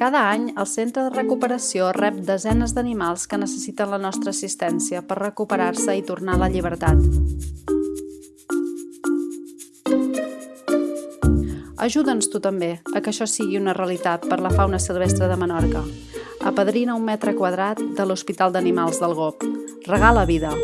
Cada any, el Centre de Recuperació rep desenes d'animals que necessiten la nostra assistència per recuperar-se i tornar a la llibertat. Ajuda'ns tu també a que això sigui una realitat per la fauna silvestre de Menorca. Apadrina un metre quadrat de l'Hospital d'Animals del GOP. Regala vida.